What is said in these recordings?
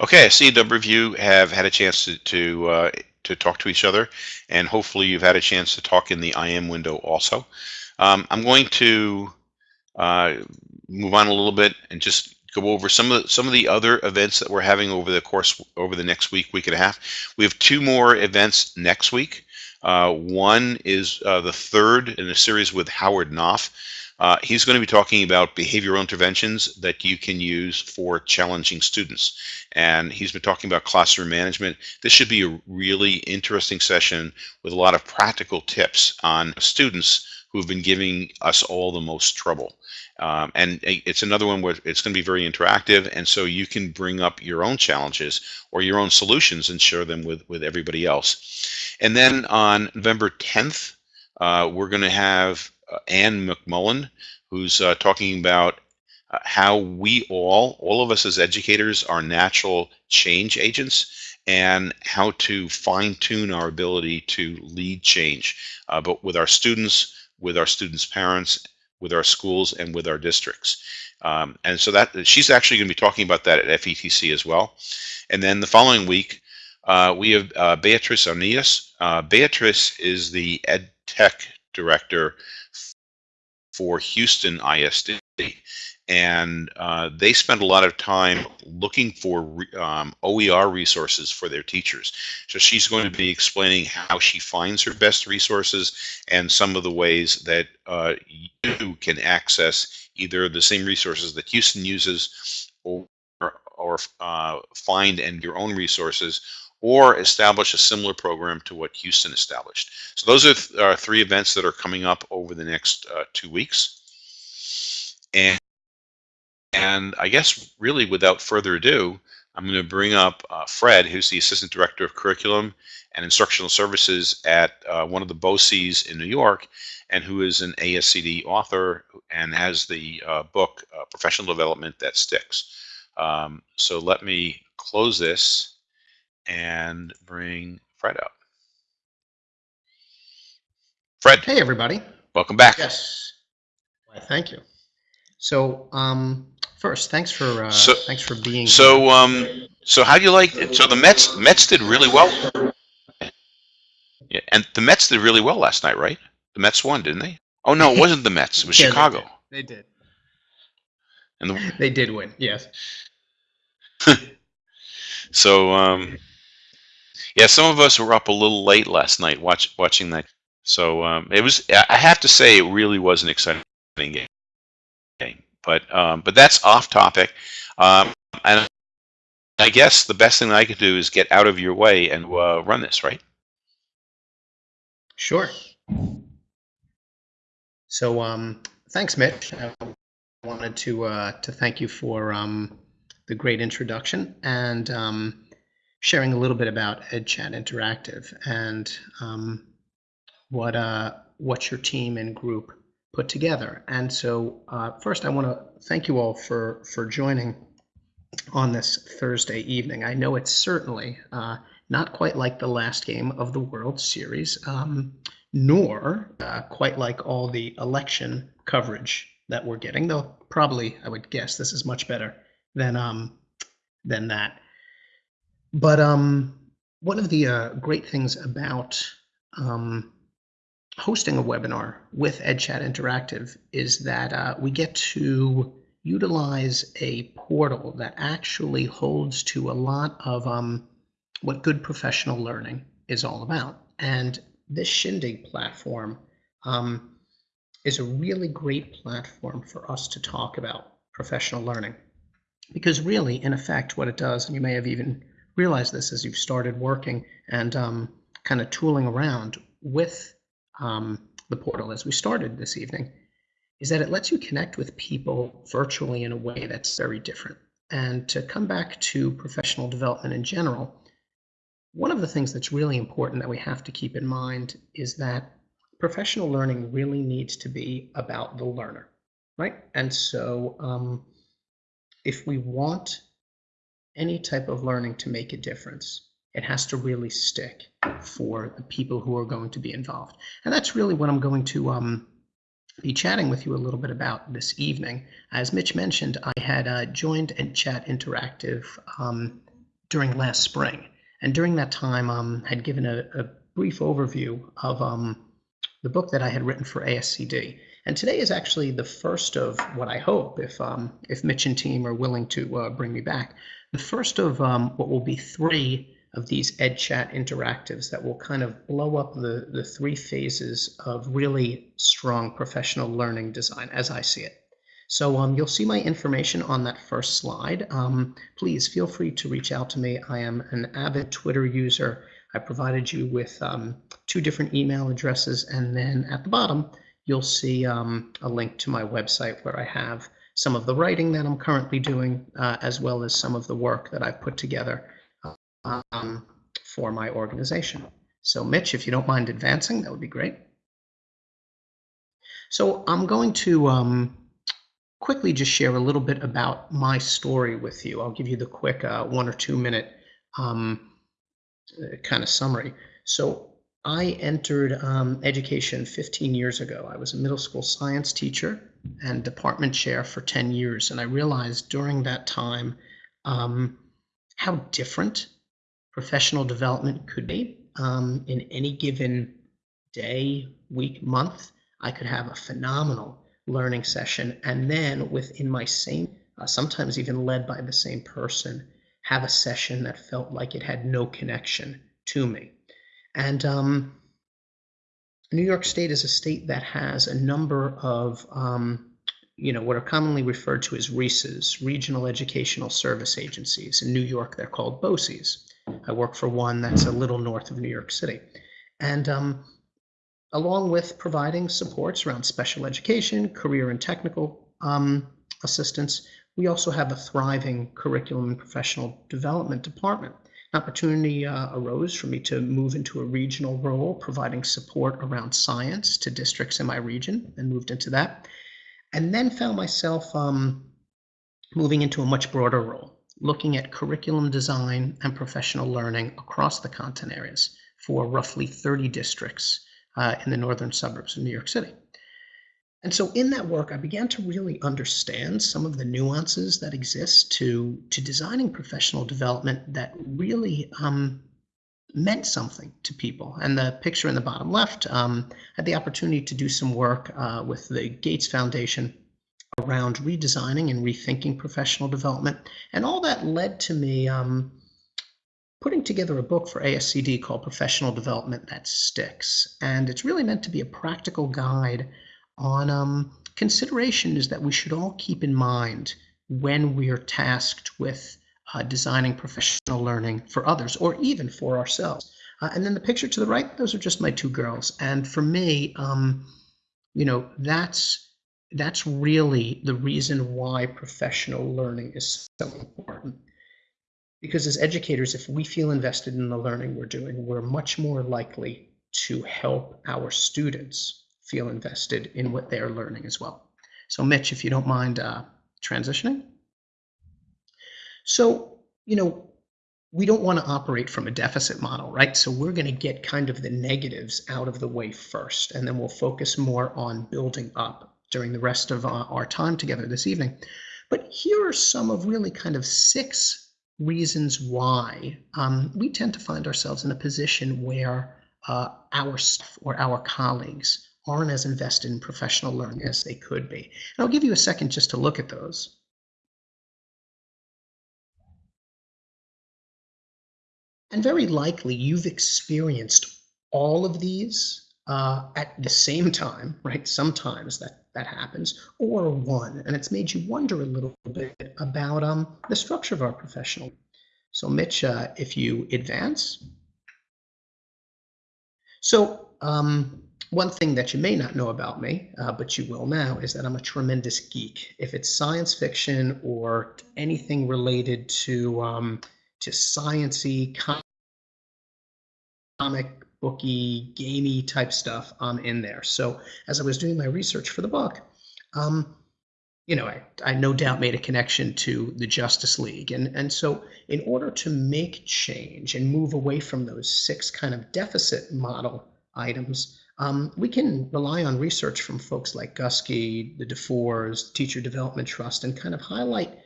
Okay, I see a number of you have had a chance to to, uh, to talk to each other, and hopefully you've had a chance to talk in the IM window also. Um, I'm going to uh, move on a little bit and just go over some of the, some of the other events that we're having over the course over the next week, week and a half. We have two more events next week. Uh, one is uh, the third in a series with Howard Knopf. Uh, he's going to be talking about behavioral interventions that you can use for challenging students. And he's been talking about classroom management. This should be a really interesting session with a lot of practical tips on students who've been giving us all the most trouble. Um, and it's another one where it's going to be very interactive, and so you can bring up your own challenges or your own solutions and share them with, with everybody else. And then on November 10th, uh, we're going to have Anne McMullen, who's uh, talking about uh, how we all, all of us as educators, are natural change agents and how to fine tune our ability to lead change, uh, but with our students, with our students' parents, with our schools, and with our districts. Um, and so that she's actually going to be talking about that at FETC as well. And then the following week, uh, we have uh, Beatrice Onias. Uh, Beatrice is the Ed Tech Director for Houston ISD and uh, they spend a lot of time looking for um, OER resources for their teachers. So she's going to be explaining how she finds her best resources and some of the ways that uh, you can access either the same resources that Houston uses or, or uh, find and your own resources or establish a similar program to what Houston established. So those are th three events that are coming up over the next uh, two weeks. And and I guess really without further ado, I'm going to bring up uh, Fred, who's the Assistant Director of Curriculum and Instructional Services at uh, one of the BOCES in New York, and who is an ASCD author and has the uh, book uh, Professional Development That Sticks. Um, so let me close this and bring Fred up. Fred. Hey, everybody. Welcome back. Yes. Thank you. So, um, first, thanks for uh, so, thanks for being. So, here. um, so how do you like? It? So the Mets Mets did really well. Yeah, and the Mets did really well last night, right? The Mets won, didn't they? Oh no, it wasn't the Mets. It was yeah, Chicago. They did. They did. And the, they did win. Yes. so, um, yeah, some of us were up a little late last night watch, watching that. So um, it was. I have to say, it really was an exciting game. But um, but that's off topic. Um, and I guess the best thing I could do is get out of your way and uh, run this, right? Sure. So um, thanks, Mitch. I wanted to uh, to thank you for um, the great introduction and um, sharing a little bit about EdChat Interactive and um, what uh, what your team and group put together. And so uh, first I want to thank you all for, for joining on this Thursday evening. I know it's certainly uh, not quite like the last game of the World Series, um, nor uh, quite like all the election coverage that we're getting, though probably I would guess this is much better than um, than that. But um, one of the uh, great things about um, hosting a webinar with EdChat Interactive is that uh, we get to utilize a portal that actually holds to a lot of um, what good professional learning is all about. And this Shindig platform um, is a really great platform for us to talk about professional learning. Because really, in effect, what it does, and you may have even realized this as you've started working and um, kind of tooling around with um, the portal as we started this evening is that it lets you connect with people virtually in a way that's very different. And to come back to professional development in general, one of the things that's really important that we have to keep in mind is that professional learning really needs to be about the learner, right? And so um, if we want any type of learning to make a difference, it has to really stick for the people who are going to be involved. And that's really what I'm going to um, be chatting with you a little bit about this evening. As Mitch mentioned, I had uh, joined EdChat Interactive um, during last spring. And during that time, um, had given a, a brief overview of um, the book that I had written for ASCD. And today is actually the first of what I hope, if um, if Mitch and team are willing to uh, bring me back, the first of um, what will be three of these EdChat interactives that will kind of blow up the, the three phases of really strong professional learning design as I see it. So um, you'll see my information on that first slide. Um, please feel free to reach out to me. I am an avid Twitter user. I provided you with um, two different email addresses, and then at the bottom, you'll see um, a link to my website where I have some of the writing that I'm currently doing, uh, as well as some of the work that I've put together um, for my organization. So Mitch, if you don't mind advancing, that would be great. So I'm going to um, quickly just share a little bit about my story with you. I'll give you the quick uh, one or two minute um, kind of summary. So I entered um, education 15 years ago. I was a middle school science teacher and department chair for 10 years. And I realized during that time um, how different professional development could be um, in any given day, week, month. I could have a phenomenal learning session and then within my same, uh, sometimes even led by the same person, have a session that felt like it had no connection to me. And um, New York State is a state that has a number of, um, you know, what are commonly referred to as RESAs, Regional Educational Service Agencies. In New York, they're called BOCES. I work for one that's a little north of New York City. And um, along with providing supports around special education, career and technical um, assistance, we also have a thriving curriculum and professional development department. An opportunity uh, arose for me to move into a regional role, providing support around science to districts in my region, and moved into that. And then found myself um, moving into a much broader role, looking at curriculum design and professional learning across the content areas for roughly 30 districts uh, in the northern suburbs of New York City. And so in that work, I began to really understand some of the nuances that exist to, to designing professional development that really um, meant something to people. And the picture in the bottom left um, had the opportunity to do some work uh, with the Gates Foundation around redesigning and rethinking professional development. And all that led to me um, putting together a book for ASCD called Professional Development That Sticks. And it's really meant to be a practical guide on um, is that we should all keep in mind when we are tasked with uh, designing professional learning for others or even for ourselves. Uh, and then the picture to the right, those are just my two girls. And for me, um, you know, that's that's really the reason why professional learning is so important because as educators, if we feel invested in the learning we're doing, we're much more likely to help our students feel invested in what they're learning as well. So Mitch, if you don't mind uh, transitioning. So, you know, we don't want to operate from a deficit model, right? So we're going to get kind of the negatives out of the way first, and then we'll focus more on building up during the rest of uh, our time together this evening. But here are some of really kind of six reasons why um, we tend to find ourselves in a position where uh, our staff or our colleagues aren't as invested in professional learning as they could be. And I'll give you a second just to look at those. And very likely you've experienced all of these uh, at the same time, right? Sometimes that that happens, or one, and it's made you wonder a little bit about um, the structure of our professional. So, Mitch, uh, if you advance. So, um, one thing that you may not know about me, uh, but you will now, is that I'm a tremendous geek. If it's science fiction or anything related to um, to sciency, comic booky, gamey type stuff I'm in there. So as I was doing my research for the book, um, you know, I, I no doubt made a connection to the Justice League. And, and so in order to make change and move away from those six kind of deficit model items, um, we can rely on research from folks like Guskey, the DuFours, Teacher Development Trust, and kind of highlight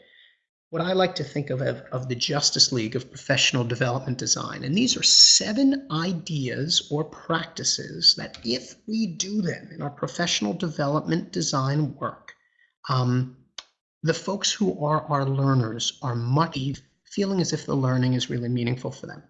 what I like to think of, of of the Justice League of Professional Development Design. And these are seven ideas or practices that, if we do them in our professional development design work, um, the folks who are our learners are much feeling as if the learning is really meaningful for them.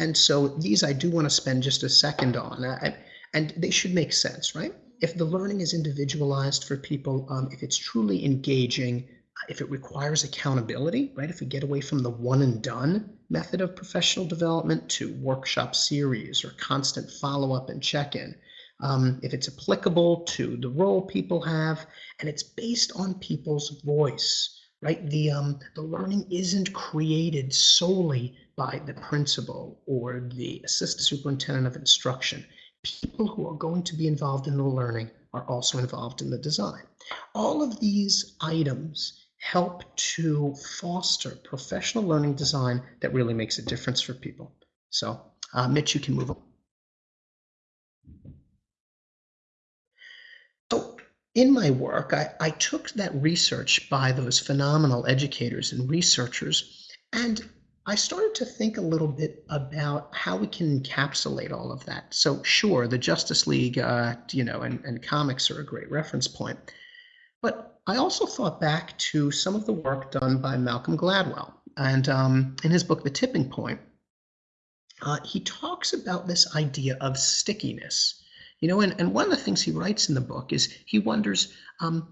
And so these I do want to spend just a second on, uh, and they should make sense, right? If the learning is individualized for people, um, if it's truly engaging, if it requires accountability, right? If we get away from the one and done method of professional development to workshop series or constant follow up and check in, um, if it's applicable to the role people have, and it's based on people's voice, right? The, um, the learning isn't created solely by the principal or the assistant superintendent of instruction. People who are going to be involved in the learning are also involved in the design. All of these items help to foster professional learning design that really makes a difference for people. So, uh, Mitch, you can move on. So, in my work, I, I took that research by those phenomenal educators and researchers, and I started to think a little bit about how we can encapsulate all of that. So, sure, the Justice League, uh, you know, and, and comics are a great reference point. But I also thought back to some of the work done by Malcolm Gladwell. And um, in his book, The Tipping Point, uh, he talks about this idea of stickiness. You know, and, and one of the things he writes in the book is he wonders um,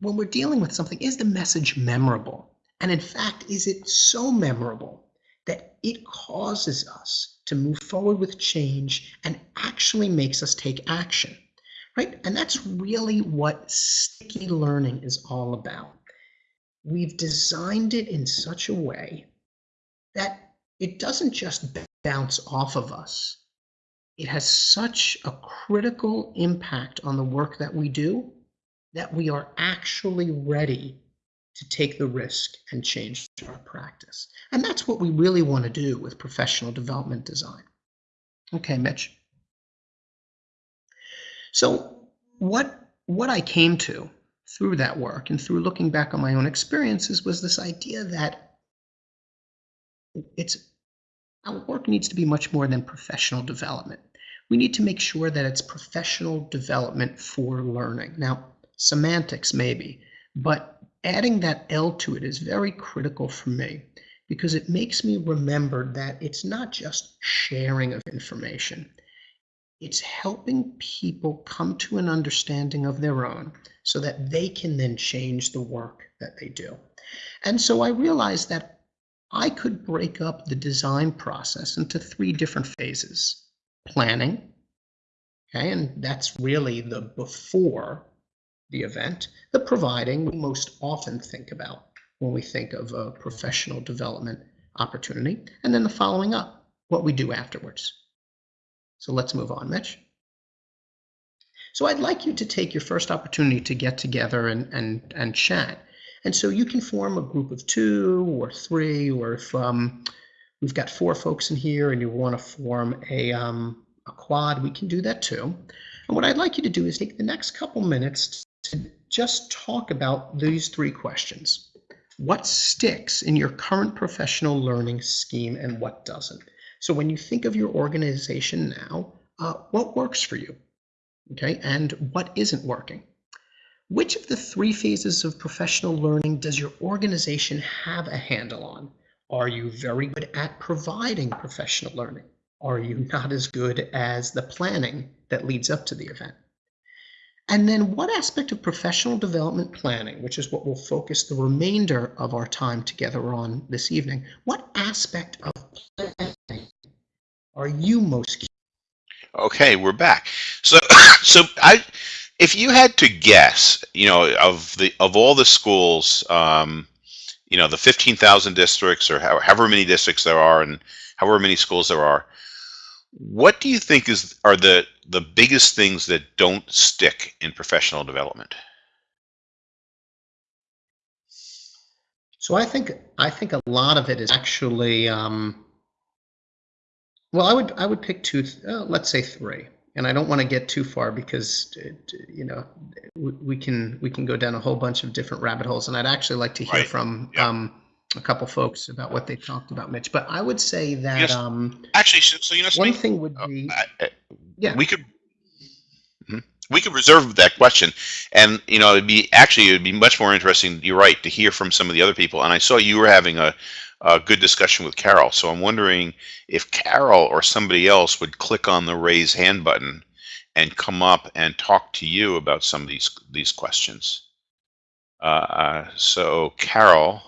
when we're dealing with something, is the message memorable? And in fact, is it so memorable that it causes us to move forward with change and actually makes us take action? right? And that's really what sticky learning is all about. We've designed it in such a way that it doesn't just bounce off of us. It has such a critical impact on the work that we do that we are actually ready to take the risk and change our practice. And that's what we really want to do with professional development design. Okay, Mitch. So what what I came to through that work and through looking back on my own experiences was this idea that it's our work needs to be much more than professional development. We need to make sure that it's professional development for learning. Now, semantics maybe, but adding that L to it is very critical for me because it makes me remember that it's not just sharing of information. It's helping people come to an understanding of their own so that they can then change the work that they do. And so I realized that I could break up the design process into three different phases planning, okay, and that's really the before the event, the providing we most often think about when we think of a professional development opportunity, and then the following up, what we do afterwards. So let's move on, Mitch. So I'd like you to take your first opportunity to get together and, and, and chat. And so you can form a group of two or three, or if um, we've got four folks in here and you want to form a, um, a quad, we can do that too. And what I'd like you to do is take the next couple minutes to just talk about these three questions. What sticks in your current professional learning scheme and what doesn't? So when you think of your organization now, uh, what works for you? Okay, and what isn't working? Which of the three phases of professional learning does your organization have a handle on? Are you very good at providing professional learning? Are you not as good as the planning that leads up to the event? And then what aspect of professional development planning, which is what we'll focus the remainder of our time together on this evening, what aspect of planning are you most Okay, we're back. So, so I, if you had to guess, you know, of the of all the schools, um, you know, the fifteen thousand districts or however many districts there are, and however many schools there are, what do you think is are the the biggest things that don't stick in professional development? So I think I think a lot of it is actually um, well, I would I would pick two. Uh, let's say three. and I don't want to get too far because it, you know we, we can we can go down a whole bunch of different rabbit holes, and I'd actually like to hear Right. from Yeah. um, a couple folks about what they talked about, Mitch. But I would say that Yes. um, Actually, so, so you know one thing would Uh, be I- I- yeah. we could Mhm. we could reserve that question and you know it'd be actually it'd be much more interesting you're right to hear from some of the other people and i saw you were having a, a good discussion with carol so i'm wondering if carol or somebody else would click on the raise hand button and come up and talk to you about some of these these questions uh, so carol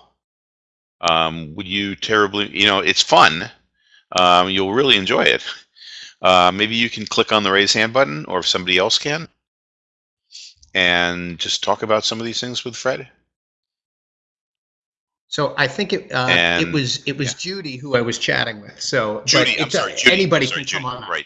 um, would you terribly you know it's fun um, you'll really enjoy it uh, maybe you can click on the raise hand button, or if somebody else can, and just talk about some of these things with Fred. So I think it uh, it was it was Judy who I was chatting with. So Judy, I'm sorry, Judy, anybody I'm sorry, can come on. right.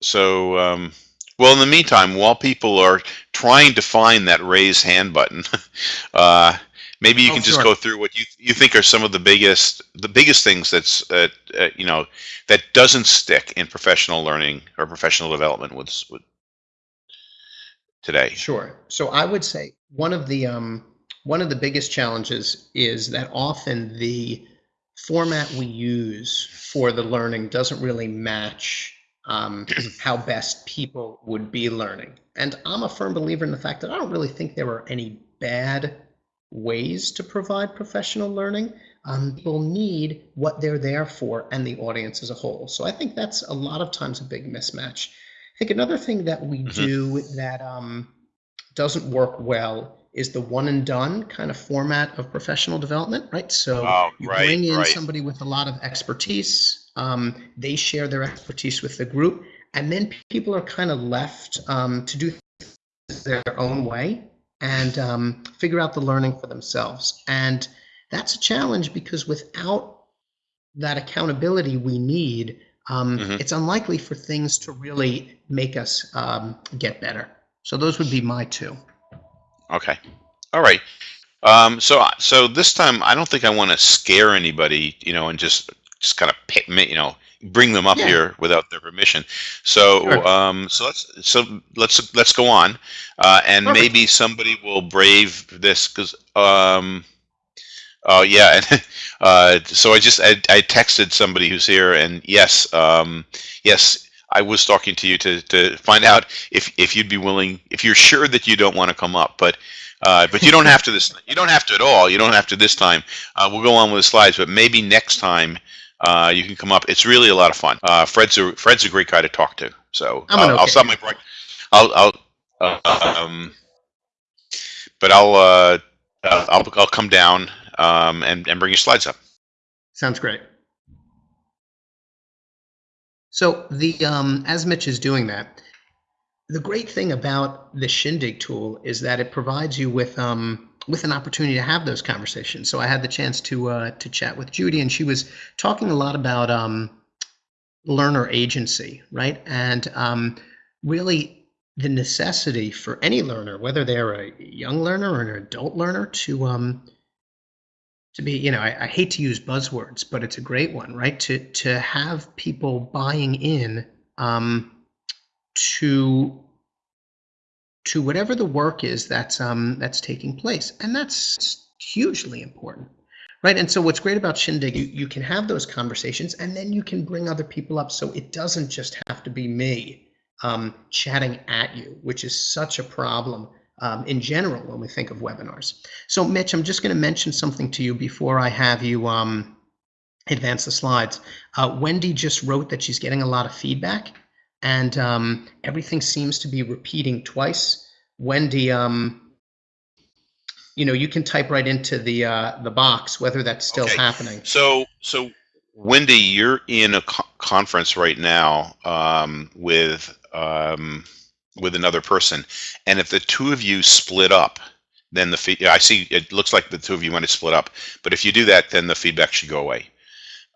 So, um, well, in the meantime, while people are trying to find that raise hand button, uh, maybe you Oh, can just sure. go through what you you think are some of the biggest the biggest things that's uh, uh, you know that doesn't stick in professional learning or professional development with, with today. Sure. So I would say one of the um, one of the biggest challenges is that often the format we use for the learning doesn't really match um, how best people would be learning. And I'm a firm believer in the fact that I don't really think there are any bad ways to provide professional learning. Um, people need what they're there for and the audience as a whole. So I think that's a lot of times a big mismatch. I think another thing that we Mhm. do that um, doesn't work well is the one and done kind of format of professional development, right? So Oh, you right, bring in right. somebody with a lot of expertise, um, they share their expertise with the group, and then people are kind of left um, to do their own way and um, figure out the learning for themselves. And that's a challenge because without that accountability we need, um, Mhm. it's unlikely for things to really make us um, get better. So those would be my two. Okay. All right. Um, so so this time I don't think I want to scare anybody, you know, and just just kind of pit, me- you know, bring them up Yeah. here without their permission. So Sure. um, so let's so let's let's go on, uh, and Perfect. maybe somebody will brave this because um, oh yeah, and uh, so I just I, I texted somebody who's here, and yes, um, yes. I was talking to you to, to find out if, if you'd be willing, if you're sure that you don't want to come up, but uh, but you don't have to this. You don't have to at all. You don't have to this time. Uh, we'll go on with the slides, but maybe next time uh, you can come up. It's really a lot of fun. Uh, Fred's a Fred's a great guy to talk to. So I'm an I'll, I'll okay stop my break. I'll I'll uh, um, but I'll uh, I'll I'll I'll come down um, and and bring your slides up. Sounds great. So the um, as Mitch is doing that, the great thing about the Shindig tool is that it provides you with um, with an opportunity to have those conversations. So I had the chance to uh, to chat with Judy, and she was talking a lot about um, learner agency, right? And um, really the necessity for any learner, whether they're a young learner or an adult learner, to um, to be, you know, I, I hate to use buzzwords, but it's a great one, right? To to have people buying in um, to to whatever the work is that's um, that's taking place, and that's hugely important, right? And so, what's great about Shindig, you, you can have those conversations, and then you can bring other people up, so it doesn't just have to be me um, chatting at you, which is such a problem um, in general when we think of webinars. So, Mitch, I'm just going to mention something to you before I have you um, advance the slides. Uh, Wendy just wrote that she's getting a lot of feedback, and um, everything seems to be repeating twice. Wendy, um, you know, you can type right into the uh, the box whether that's still Okay. happening. So, so Wendy, you're in a co- conference right now um, with um, with another person, and if the two of you split up, then the feed. I see. It looks like the two of you might have split up, but if you do that, then the feedback should go away.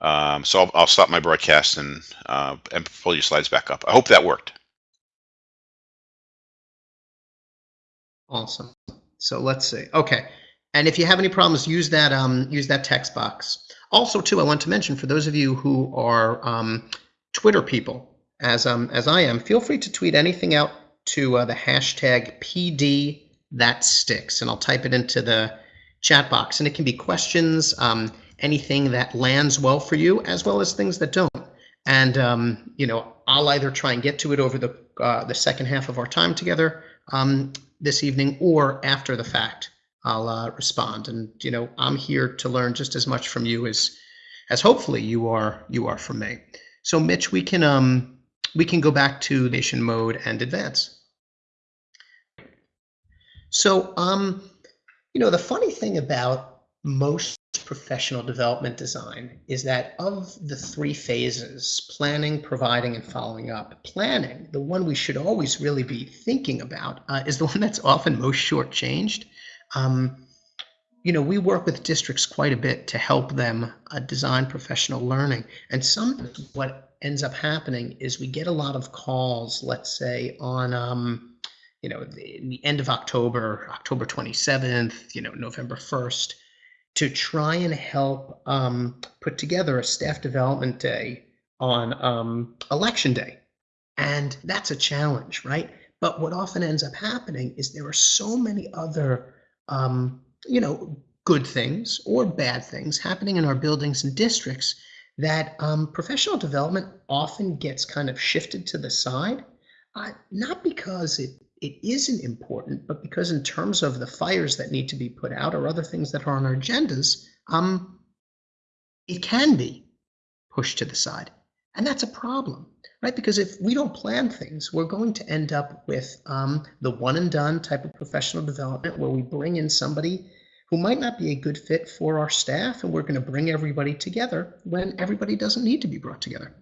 Um, so I'll, I'll stop my broadcast and uh, and pull your slides back up. I hope that worked. Awesome. So let's see. Okay. And if you have any problems, use that um, use that text box. Also, too, I want to mention for those of you who are um, Twitter people, as um, as I am, feel free to tweet anything out to uh, the hashtag PD that sticks, and I'll type it into the chat box. And it can be questions, um, anything that lands well for you, as well as things that don't. And um, you know, I'll either try and get to it over the uh, the second half of our time together um, this evening, or after the fact, I'll uh, respond. And you know, I'm here to learn just as much from you as as hopefully you are you are from me. So, Mitch, we can um, we can go back to nation mode and advance. So, um, you know, the funny thing about most professional development design is that of the three phases planning, providing, and following up planning, the one we should always really be thinking about uh, is the one that's often most shortchanged. Um, you know, we work with districts quite a bit to help them uh, design professional learning. And sometimes what ends up happening is we get a lot of calls, let's say, on um, you know, the, in the end of October, October 27th, you know, November 1st, to try and help um, put together a staff development day on um, election day. And that's a challenge, right? But what often ends up happening is there are so many other, um, you know, good things or bad things happening in our buildings and districts that um, professional development often gets kind of shifted to the side, uh, not because it it isn't important, but because in terms of the fires that need to be put out or other things that are on our agendas, um, it can be pushed to the side. And that's a problem, right? Because if we don't plan things, we're going to end up with um, the one and done type of professional development where we bring in somebody who might not be a good fit for our staff and we're going to bring everybody together when everybody doesn't need to be brought together.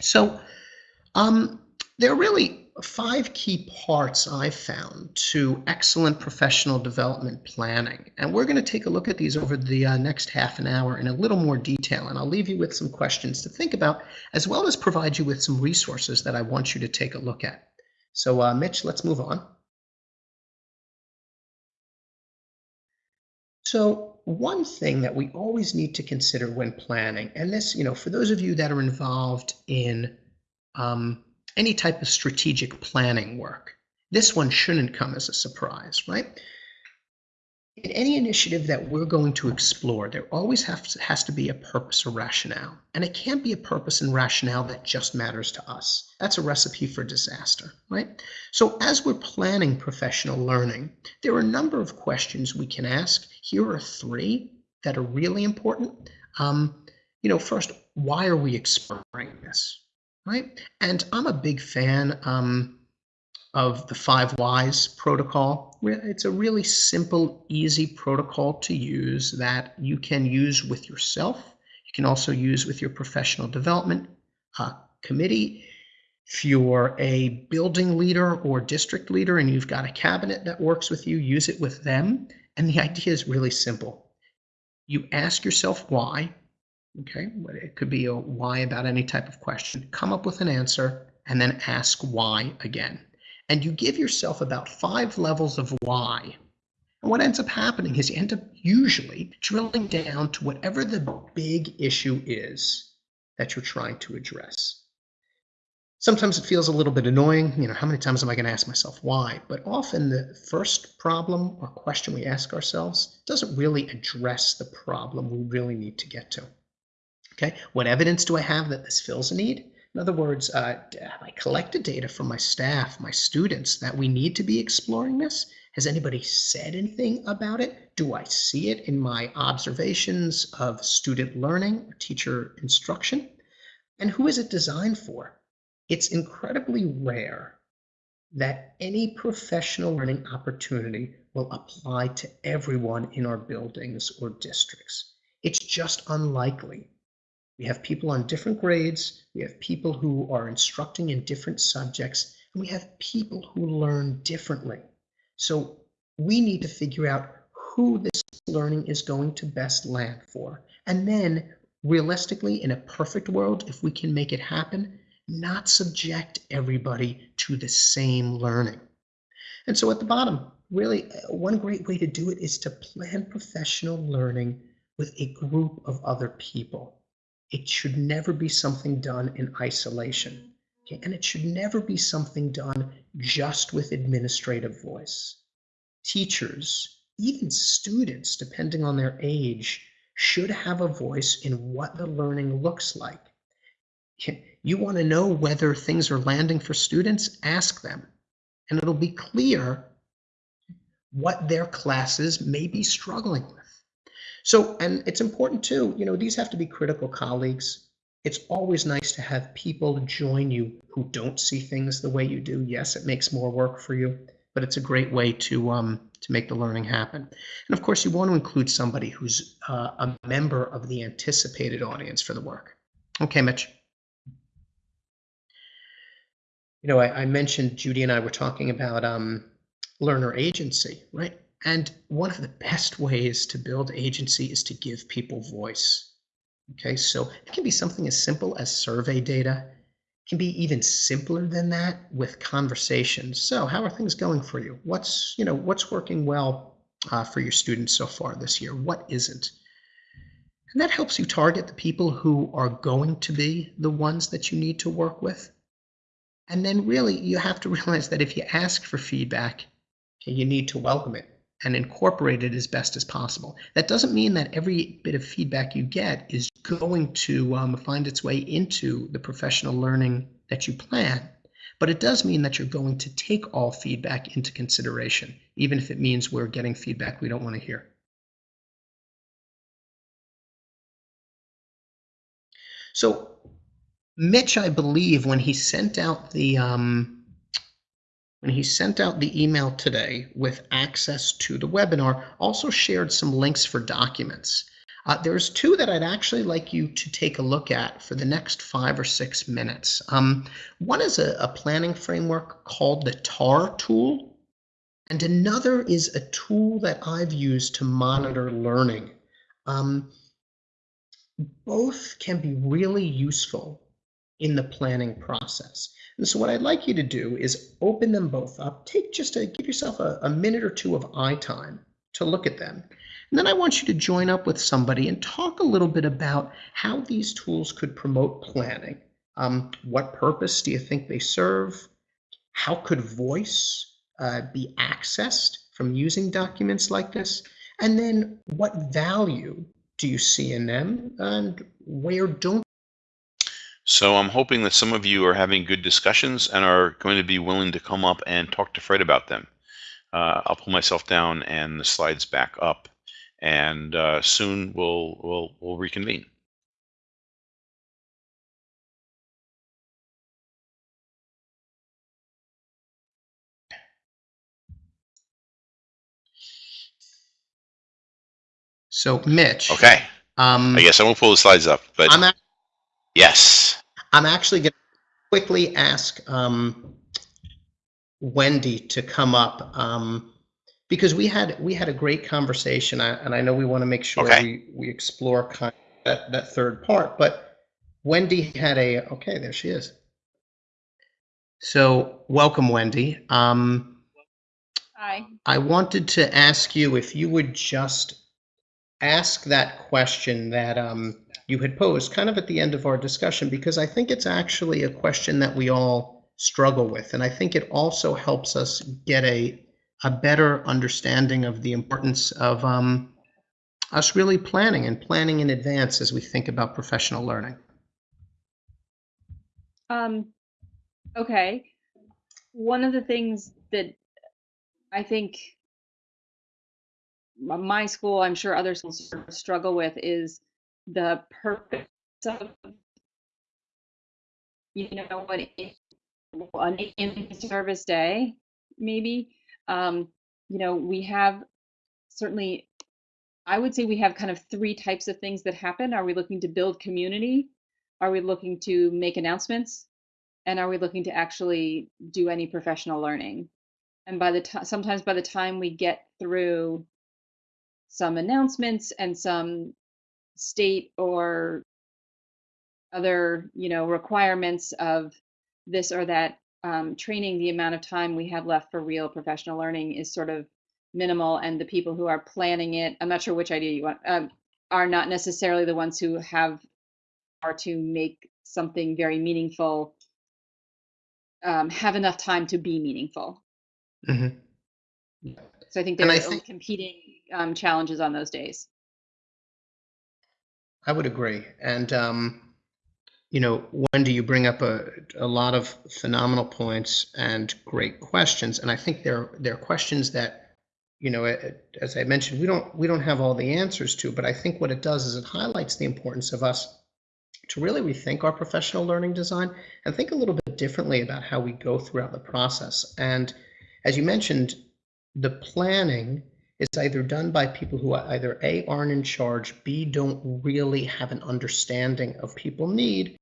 So um, there are really five key parts I've found to excellent professional development planning. And we're going to take a look at these over the uh, next half an hour in a little more detail. And I'll leave you with some questions to think about, as well as provide you with some resources that I want you to take a look at. So, uh, Mitch, let's move on. So, one thing that we always need to consider when planning, and this, you know, for those of you that are involved in um, any type of strategic planning work. This one shouldn't come as a surprise, right? In any initiative that we're going to explore, there always has to, has to be a purpose or rationale. And it can't be a purpose and rationale that just matters to us. That's a recipe for disaster, right? So as we're planning professional learning, there are a number of questions we can ask. Here are three that are really important. Um, you know, first, why are we exploring this? Right? And I'm a big fan um, of the five whys protocol. It's a really simple, easy protocol to use that you can use with yourself. You can also use with your professional development uh, committee. If you're a building leader or district leader and you've got a cabinet that works with you, use it with them. And the idea is really simple. You ask yourself why, Okay, it could be a why about any type of question. Come up with an answer and then ask why again. And you give yourself about five levels of why. And what ends up happening is you end up usually drilling down to whatever the big issue is that you're trying to address. Sometimes it feels a little bit annoying. You know, how many times am I going to ask myself why? But often the first problem or question we ask ourselves doesn't really address the problem we really need to get to. Okay, what evidence do I have that this fills a need? In other words, uh, have I collected data from my staff, my students, that we need to be exploring this? Has anybody said anything about it? Do I see it in my observations of student learning or teacher instruction? And who is it designed for? It's incredibly rare that any professional learning opportunity will apply to everyone in our buildings or districts. It's just unlikely we have people on different grades, we have people who are instructing in different subjects, and we have people who learn differently. So we need to figure out who this learning is going to best land for. And then, realistically, in a perfect world, if we can make it happen, not subject everybody to the same learning. And so at the bottom, really, uh, one great way to do it is to plan professional learning with a group of other people. It should never be something done in isolation. Okay? And it should never be something done just with administrative voice. Teachers, even students, depending on their age, should have a voice in what the learning looks like. You want to know whether things are landing for students? Ask them. And it'll be clear what their classes may be struggling with. So, and it's important too, you know, these have to be critical colleagues. It's always nice to have people join you who don't see things the way you do. Yes, it makes more work for you, but it's a great way to um, to make the learning happen. And of course, you want to include somebody who's uh, a member of the anticipated audience for the work. Okay, Mitch. You know, I, I mentioned Judy and I were talking about um, learner agency, right? And one of the best ways to build agency is to give people voice. Okay, so it can be something as simple as survey data. It can be even simpler than that with conversations. So, how are things going for you? What's you know what's working well uh, for your students so far this year? What isn't? And that helps you target the people who are going to be the ones that you need to work with. And then really, you have to realize that if you ask for feedback, you need to welcome it and incorporate it as best as possible. That doesn't mean that every bit of feedback you get is going to um, find its way into the professional learning that you plan. But it does mean that you're going to take all feedback into consideration, even if it means we're getting feedback we don't want to hear. So Mitch, I believe, when he sent out the um, when he sent out the email today with access to the webinar, also shared some links for documents. Uh, there's two that I'd actually like you to take a look at for the next five or six minutes. Um, one is a, a planning framework called the TAR tool, and another is a tool that I've used to monitor learning. Um, both can be really useful in the planning process. And so what I'd like you to do is open them both up. Take just a, give yourself a, a minute or two of eye time to look at them. And then I want you to join up with somebody and talk a little bit about how these tools could promote planning. Um, what purpose do you think they serve? How could voice uh, be accessed from using documents like this? And then what value do you see in them and where don't so I'm hoping that some of you are having good discussions and are going to be willing to come up and talk to Fred about them. Uh, I'll pull myself down and the slides back up, and uh, soon we'll we'll we'll reconvene. So Mitch. Okay. Um, I guess I won't pull the slides up, but I'm yes. I'm actually going to quickly ask um, Wendy to come up um, because we had we had a great conversation, and I know we want to make sure Okay. we we explore kind of that that third part. But Wendy had a okay, there she is. So welcome, Wendy. Um, Hi. I wanted to ask you if you would just ask that question that um, you had posed kind of at the end of our discussion, because I think it's actually a question that we all struggle with. And I think it also helps us get a, a better understanding of the importance of um, us really planning and planning in advance as we think about professional learning. Um, okay. One of the things that I think my school, I'm sure other schools struggle with is the purpose of, you know, what an in service day, maybe. Um, you know, we have certainly, I would say we have kind of three types of things that happen. Are we looking to build community? Are we looking to make announcements? And are we looking to actually do any professional learning? And by the time, sometimes by the time we get through some announcements and some state or other, you know, requirements of this or that um, training, the amount of time we have left for real professional learning is sort of minimal. And the people who are planning it, I'm not sure which idea you want. Um, are not necessarily the ones who have are to make something very meaningful um, have enough time to be meaningful. Mhm. So I think there are think- competing um, challenges on those days. I would agree. And, um, you know, Wendy, you bring up a, a lot of phenomenal points and great questions. And I think there, there are questions that, you know, as I mentioned, we don't, we don't have all the answers to, but I think what it does is it highlights the importance of us to really rethink our professional learning design and think a little bit differently about how we go throughout the process. And as you mentioned, the planning is either done by people who either A, aren't in charge, B, don't really have an understanding of people need,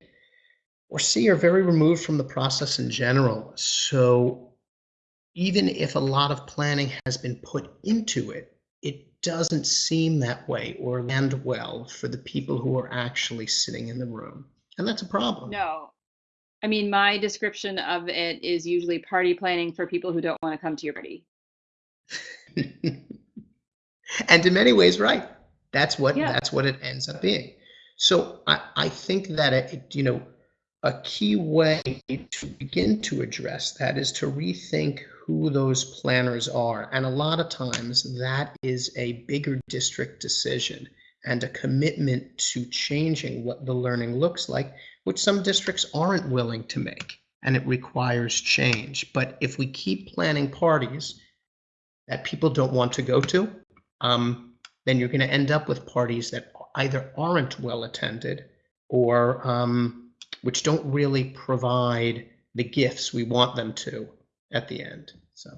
or C, are very removed from the process in general. So even if a lot of planning has been put into it, it doesn't seem that way or land well for the people who are actually sitting in the room. And that's a problem. No. I mean, my description of it is usually party planning for people who don't want to come to your party. and in many ways right. That's what Yeah. that's what it ends up being. So i i think that it, you know a key way to begin to address that is to rethink who those planners are. And a lot of times that is a bigger district decision and a commitment to changing what the learning looks like which some districts aren't willing to make and it requires change. But if we keep planning parties that people don't want to go to, um, then you're going to end up with parties that either aren't well attended or um, which don't really provide the gifts we want them to at the end. So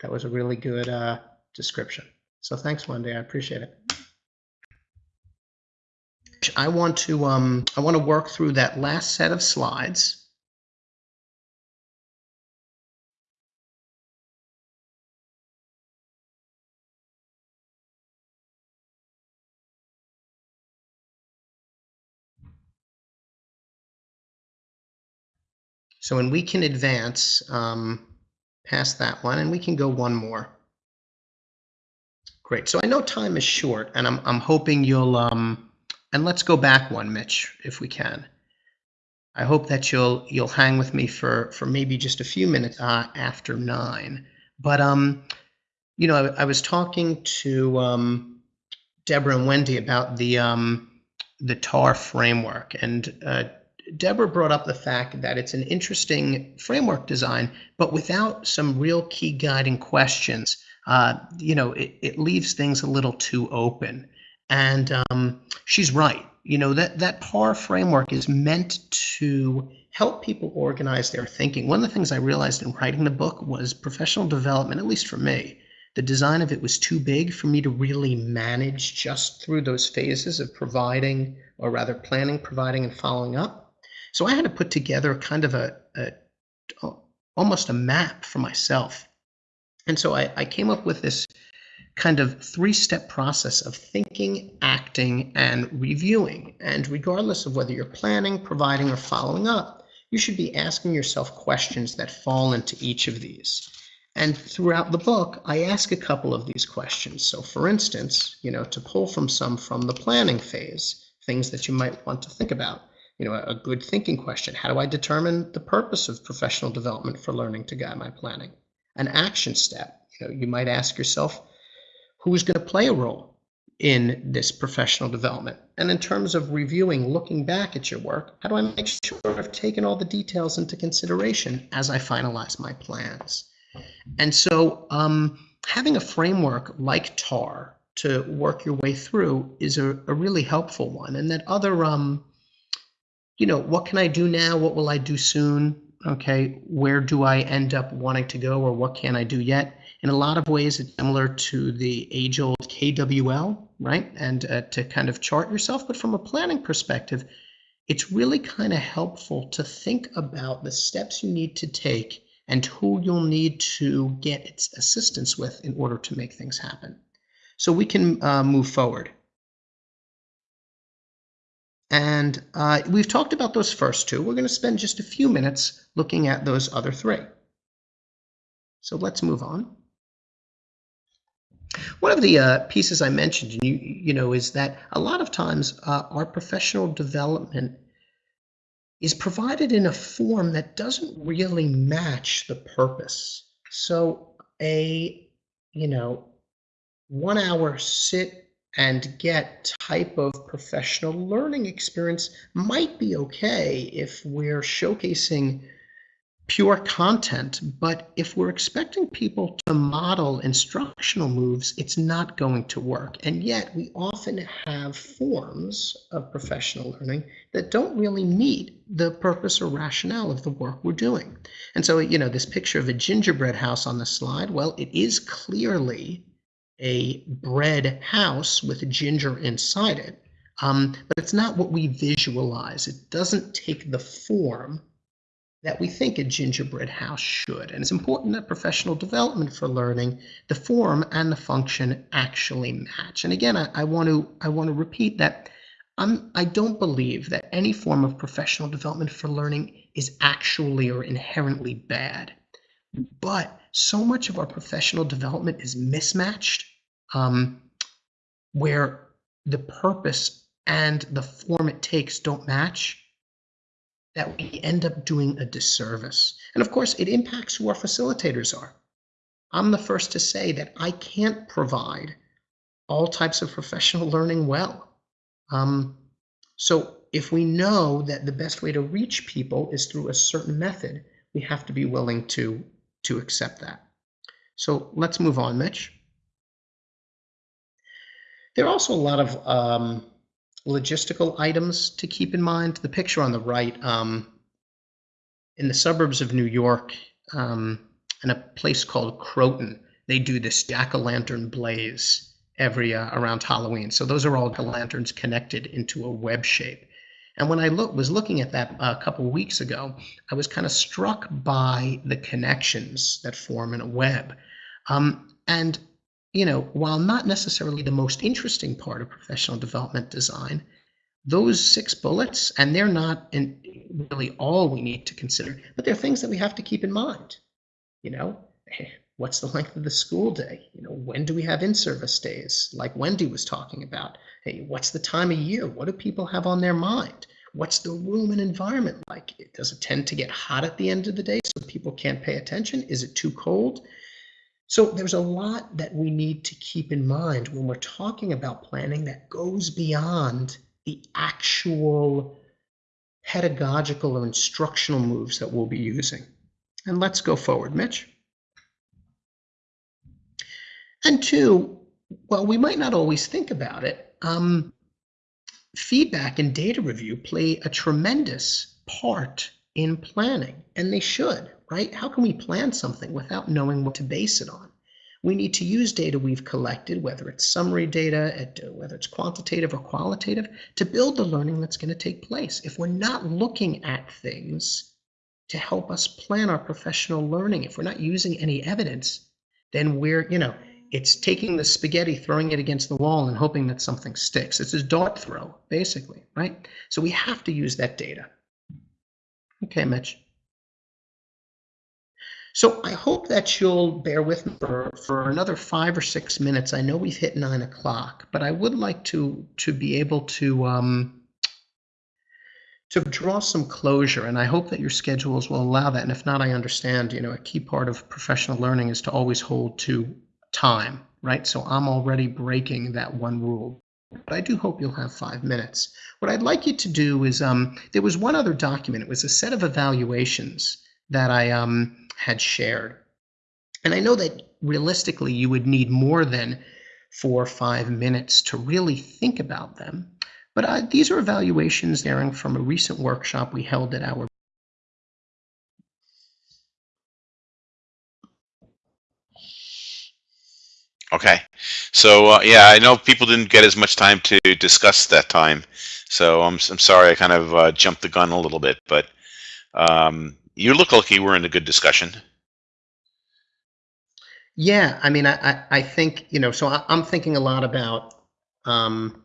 that was a really good uh, description. So thanks, Wendy. I appreciate it. I want to um, I want to work through that last set of slides. So, and we can advance um, past that one, and we can go one more. Great. So I know time is short, and I'm I'm hoping you'll um, and let's go back one, Mitch, if we can. I hope that you'll you'll hang with me for for maybe just a few minutes uh, after nine. But um, you know, I, I was talking to um, Deborah and Wendy about the um, the TAR framework, and uh, Deborah brought up the fact that it's an interesting framework design, but without some real key guiding questions, uh, you know, it, it leaves things a little too open. And um, she's right. You know, that, that TAR framework is meant to help people organize their thinking. One of the things I realized in writing the book was professional development, at least for me, the design of it was too big for me to really manage just through those phases of providing, or rather planning, providing, and following up. So I had to put together kind of a, a almost a map for myself. And so I, I came up with this kind of three step process of thinking, acting, and reviewing. And regardless of whether you're planning, providing, or following up, you should be asking yourself questions that fall into each of these. And throughout the book, I ask a couple of these questions. So, for instance, you know, to pull from some from the planning phase, things that you might want to think about you know, a good thinking question. How do I determine the purpose of professional development for learning to guide my planning? An action step. You know, you might ask yourself, who's going to play a role in this professional development? And in terms of reviewing, looking back at your work, how do I make sure I've taken all the details into consideration as I finalize my plans? And so, um, having a framework like TAR to work your way through is a, a really helpful one. And that other um, you know, what can I do now? What will I do soon? Okay, where do I end up wanting to go or what can I do yet? In a lot of ways, it's similar to the age old KWL, right? And uh, to kind of chart yourself. But from a planning perspective, it's really kind of helpful to think about the steps you need to take and who you'll need to get assistance with in order to make things happen. So we can uh, move forward. And uh, we've talked about those first two. We're going to spend just a few minutes looking at those other three. So let's move on. One of the uh, pieces I mentioned, you you know, is that a lot of times uh, our professional development is provided in a form that doesn't really match the purpose. So a you know one hour sit and get type of professional learning experience might be okay if we're showcasing pure content, but if we're expecting people to model instructional moves, it's not going to work. And yet, we often have forms of professional learning that don't really meet the purpose or rationale of the work we're doing. And so, you know, this picture of a gingerbread house on the slide, well, it is clearly a bread house with ginger inside it. Um, but it's not what we visualize. It doesn't take the form that we think a gingerbread house should. And it's important that professional development for learning, the form and the function actually match. And again, I, I want to I want to repeat that I'm I don't believe that any form of professional development for learning is actually or inherently bad. But so much of our professional development is mismatched, um, where the purpose and the form it takes don't match that we end up doing a disservice. And of course, it impacts who our facilitators are. I'm the first to say that I can't provide all types of professional learning well. Um, so if we know that the best way to reach people is through a certain method, we have to be willing to, to accept that. So let's move on, Mitch. There are also a lot of um, logistical items to keep in mind. The picture on the right, um, in the suburbs of New York, um, in a place called Croton, they do this jack-o'-lantern blaze every uh, around Halloween. So those are all lanterns connected into a web shape. And when I look, was looking at that a couple of weeks ago, I was kind of struck by the connections that form in a web. Um, and you know, while not necessarily the most interesting part of professional development design, those six bullets, and they're not in really all we need to consider, but they're things that we have to keep in mind. You know, what's the length of the school day? You know, when do we have in-service days, like Wendy was talking about? Hey, what's the time of year? What do people have on their mind? What's the room and environment like? Does it tend to get hot at the end of the day so people can't pay attention? Is it too cold? So there's a lot that we need to keep in mind when we're talking about planning that goes beyond the actual pedagogical or instructional moves that we'll be using. And let's go forward, Mitch. And two, well, we might not always think about it, um, feedback and data review play a tremendous part in planning, and they should right? How can we plan something without knowing what to base it on? We need to use data we've collected, whether it's summary data, whether it's quantitative or qualitative, to build the learning that's going to take place. If we're not looking at things to help us plan our professional learning, if we're not using any evidence, then we're, you know, it's taking the spaghetti, throwing it against the wall, and hoping that something sticks. It's a dart throw, basically, right? So we have to use that data. Okay, Mitch. So I hope that you'll bear with me for, for another five or six minutes. I know we've hit nine o'clock, but I would like to to be able to um, to draw some closure, and I hope that your schedules will allow that. And if not, I understand. You know, a key part of professional learning is to always hold to time, right? So I'm already breaking that one rule. But I do hope you'll have five minutes. What I'd like you to do is, um, there was one other document. It was a set of evaluations that I um, had shared. And I know that realistically you would need more than four or five minutes to really think about them. But uh, these are evaluations daring from a recent workshop we held at our Okay, so uh, yeah, I know people didn't get as much time to discuss that time, so I'm I'm sorry I kind of uh, jumped the gun a little bit, but um, you look like you were in a good discussion. Yeah, I mean, I, I, I think, you know, so I, I'm thinking a lot about um,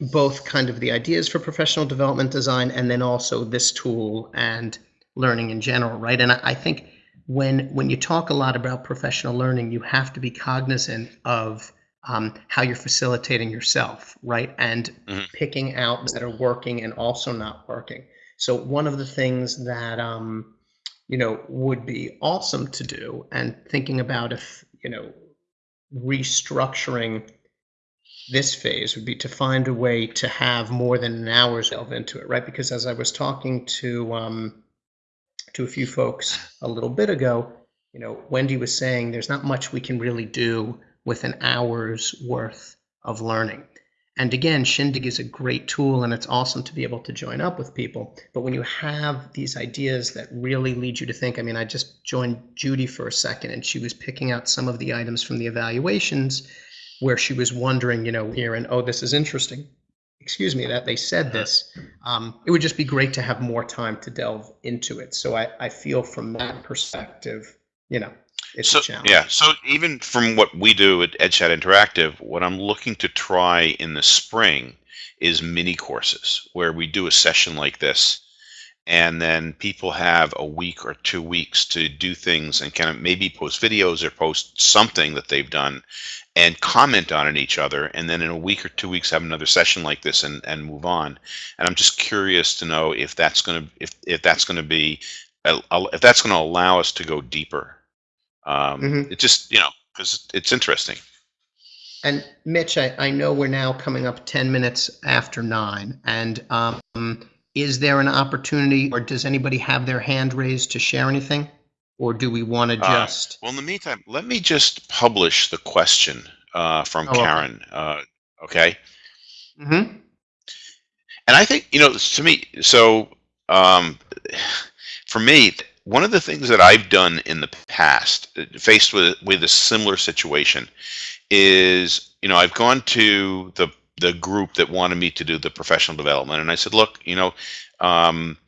both kind of the ideas for professional development design and then also this tool and learning in general, right? And I, I think when when you talk a lot about professional learning, you have to be cognizant of um, how you're facilitating yourself, right? And Mhm. picking out that are working and also not working. So one of the things that um, you know would be awesome to do, and thinking about if you know restructuring this phase would be to find a way to have more than an hour's delve into it, right? Because as I was talking to um, to a few folks a little bit ago, you know, Wendy was saying there's not much we can really do with an hour's worth of learning. And again, Shindig is a great tool and it's awesome to be able to join up with people. But when you have these ideas that really lead you to think, I mean, I just joined Judy for a second and she was picking out some of the items from the evaluations where she was wondering, you know, here and oh, this is interesting. Excuse me, that they said this. Um, it would just be great to have more time to delve into it. So I, I feel from that perspective, you know, it's so a challenge. yeah so even from what we do at edchat interactive what i'm looking to try in the spring is mini courses where we do a session like this and then people have a week or two weeks to do things and kind of maybe post videos or post something that they've done and comment on it each other and then in a week or two weeks have another session like this and, and move on and i'm just curious to know if that's going to if, if that's going to be if that's going to allow us to go deeper um, Mhm. it just you know because it's interesting And Mitch, I, I know we're now coming up 10 minutes after nine. And um, is there an opportunity or does anybody have their hand raised to share anything? Or do we want to Uh, just? well in the meantime let me just publish the question uh, from Oh, okay. karen uh, okay Mhm. and I think you know to me. So um, for me, one of the things that I've done in the past, uh, faced with with a similar situation, is you know I've gone to the the group that wanted me to do the professional development, and I said, look, you know, um,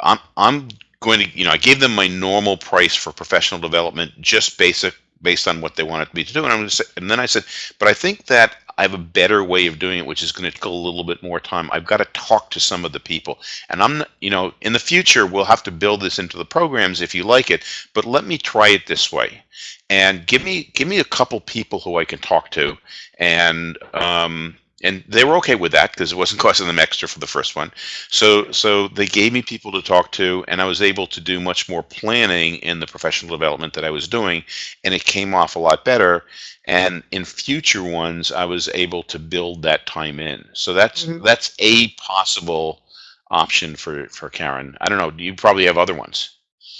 I'm I'm going to you know I gave them my normal price for professional development, just basic based on what they wanted me to do, and I'm going to say, and then I said, but I think that I have a better way of doing it, which is going to take a little bit more time. I've got to talk to some of the people, and I'm you know, in the future we'll have to build this into the programs if you like it, but let me try it this way, and give me give me a couple people who I can talk to, and um, and they were okay with that because it wasn't costing them extra for the first one. So so they gave me people to talk to, and I was able to do much more planning in the professional development that I was doing, and it came off a lot better. And in future ones, I was able to build that time in. So that's Mhm. that's a possible option for for Karen. I don't know. You probably have other ones.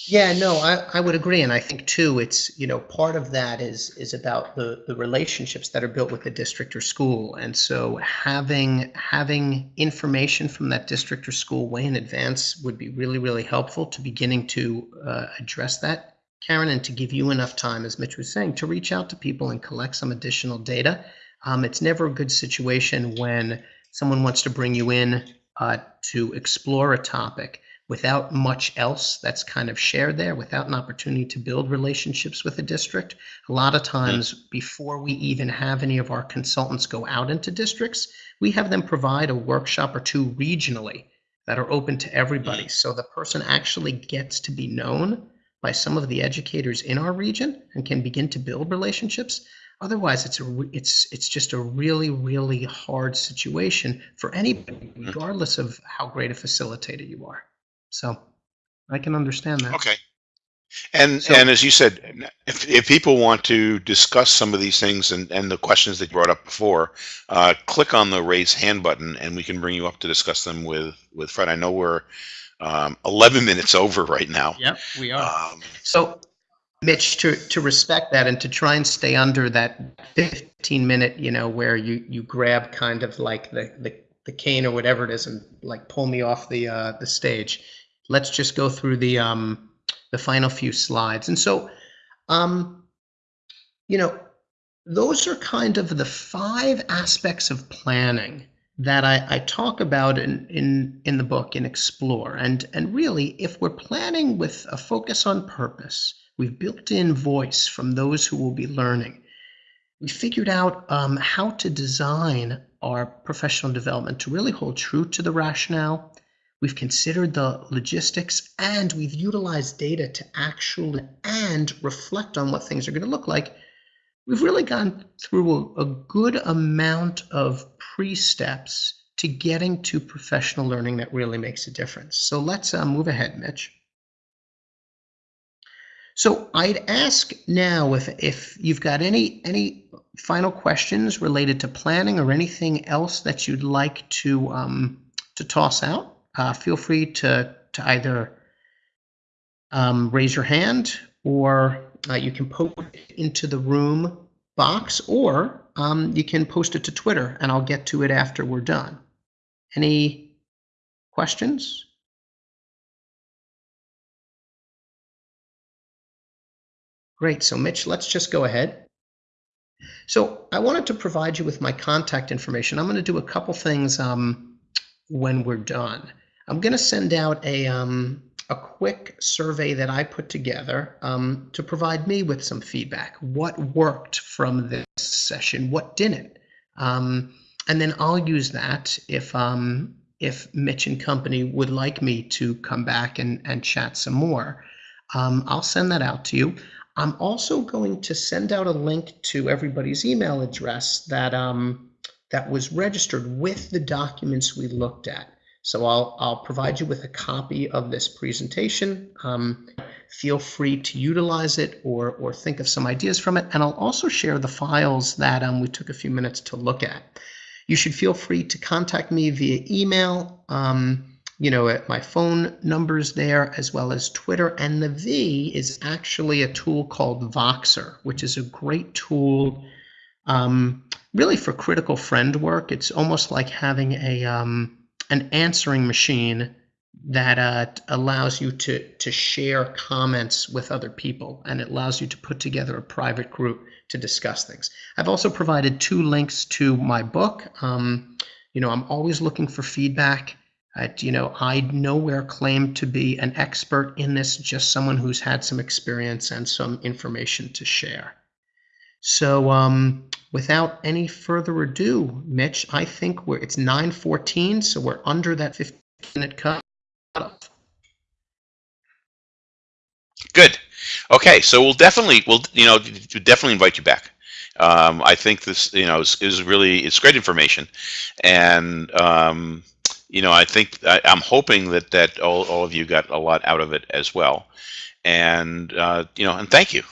Yeah, no, I, I would agree. And I think too, it's, you know, part of that is, is about the, the relationships that are built with the district or school. And so having, having information from that district or school way in advance would be really, really helpful to beginning to uh, address that, Karen, and to give you enough time, as Mitch was saying, to reach out to people and collect some additional data. Um, it's never a good situation when someone wants to bring you in uh, to explore a topic without much else that's kind of shared there, without an opportunity to build relationships with the district. A lot of times, mm. before we even have any of our consultants go out into districts, we have them provide a workshop or two regionally that are open to everybody. Mm. So the person actually gets to be known by some of the educators in our region and can begin to build relationships. Otherwise, it's a it's it's just a really really hard situation for anybody, mm. regardless of how great a facilitator you are. So I can understand that. Okay. And So- and as you said, if, if people want to discuss some of these things and, and the questions that you brought up before, uh, click on the raise hand button and we can bring you up to discuss them with with Fred. I know we're um, 11 minutes over right now. Yep, we Um, So, Mitch, to, to respect that and to try and stay under that 15 minute, you know, where you, you grab kind of like the, the, the cane or whatever it is and like pull me off the, uh, the stage. Let's just go through the, um, the final few slides. And so, um, you know, those are kind of the five aspects of planning that I, I talk about in, in, in the book in Explore. And, and really, if we're planning with a focus on purpose, we've built in voice from those who will be learning. We figured out um, how to design our professional development to really hold true to the rationale. We've considered the logistics and we've utilized data to actually and reflect on what things are going to look like. We've really gone through a, a good amount of pre-steps to getting to professional learning that really makes a difference. So let's uh, move ahead, Mitch. So I'd ask now if if you've got any any final questions related to planning or anything else that you'd like to um, to toss out. Uh, feel free to to either um, raise your hand or uh, you can post it into the room box or um, you can post it to Twitter and I'll get to it after we're done. Any questions? Great. So, Mitch, let's just go ahead. So, I wanted to provide you with my contact information. I'm going to do a couple things um, when we're done. I'm going to send out a um, a quick survey that I put together um, to provide me with some feedback. What worked from this session? What didn't? Um, and then I'll use that if um, if Mitch and company would like me to come back and, and chat some more. Um, I'll send that out to you. I'm also going to send out a link to everybody's email address that um, that was registered with the documents we looked at. So I'll I'll provide you with a copy of this presentation. Um, feel free to utilize it or or think of some ideas from it, and I'll also share the files that um, we took a few minutes to look at. You should feel free to contact me via email. Um, you know, my phone numbers there, as well as Twitter. And the V is actually a tool called Voxer, which is a great tool um, really for critical friend work. It's almost like having a um, an answering machine that uh, allows you to to share comments with other people, and it allows you to put together a private group to discuss things. I've also provided two links to my book. Um, you know, I'm always looking for feedback. Uh, you know, I nowhere claim to be an expert in this, just someone who's had some experience and some information to share. So, um, without any further ado, Mitch, I think we're it's 9:14, so we're under that 15-minute cut. Good. Okay, so we'll definitely we'll you know definitely invite you back. Um, I think this you know is, is really it's great information, and um, you know, I think I, am hoping that that all, all of you got a lot out of it as well, and uh, you know, and thank you.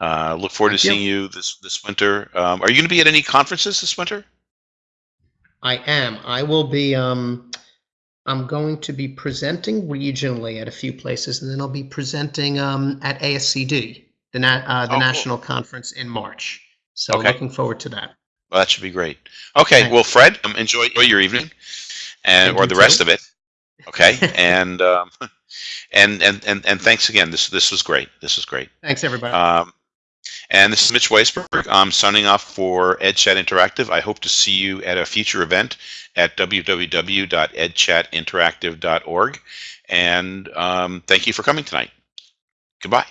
Uh, look forward Thank to you. seeing you this this winter. Um, are you going to be at any conferences this winter? I am. I will be. Um, I'm going to be presenting regionally at a few places, and then I'll be presenting um, at ASCD, the na- uh, the Oh, cool. national conference in March. So Okay. looking forward to that. Well, that should be great. Okay, Thanks. well, Fred, um, enjoy, enjoy your evening, and Thank or the rest of it. Okay, and um, and and and and thanks again. This this was great. This was great. Thanks, everybody. Um, and this is Mitch Weisburgh. I'm signing off for EdChat Interactive. I hope to see you at a future event at www.edchatinteractive.org. And um, thank you for coming tonight. Goodbye.